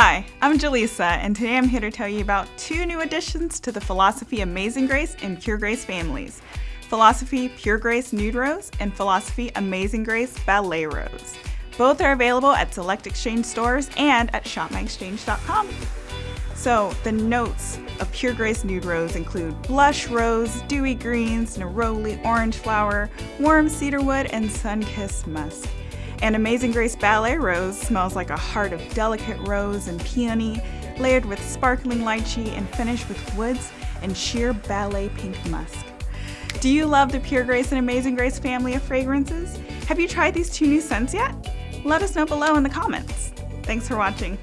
Hi, I'm Jaleesa, and today I'm here to tell you about two new additions to the Philosophy Amazing Grace and Pure Grace families. Philosophy Pure Grace Nude Rose and Philosophy Amazing Grace Ballet Rose. Both are available at select exchange stores and at shopmyexchange.com. So, the notes of Pure Grace Nude Rose include blush rose, dewy greens, neroli, orange flower, warm cedarwood, and sun-kissed musk. And Amazing Grace Ballet Rose smells like a heart of delicate rose and peony, layered with sparkling lychee and finished with woods and sheer ballet pink musk. Do you love the Pure Grace and Amazing Grace family of fragrances? Have you tried these two new scents yet? Let us know below in the comments. Thanks for watching.